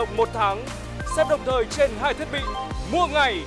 đồng một tháng. Xem đồng thời trên hai thiết bị. Mua ngày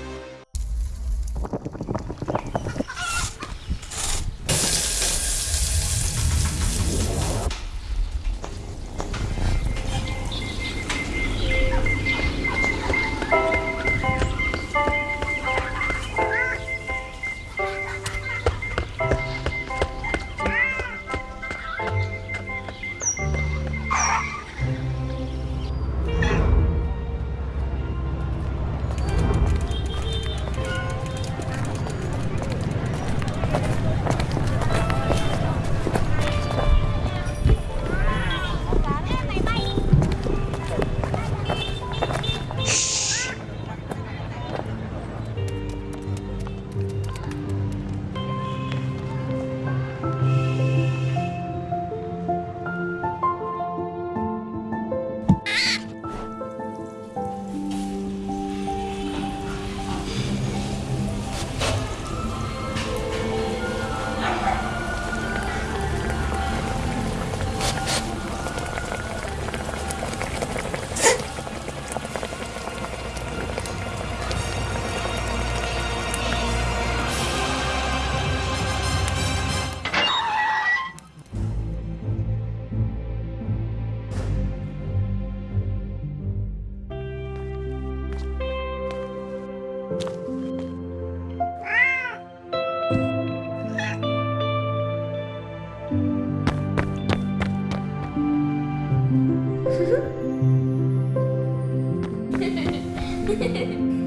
Doei.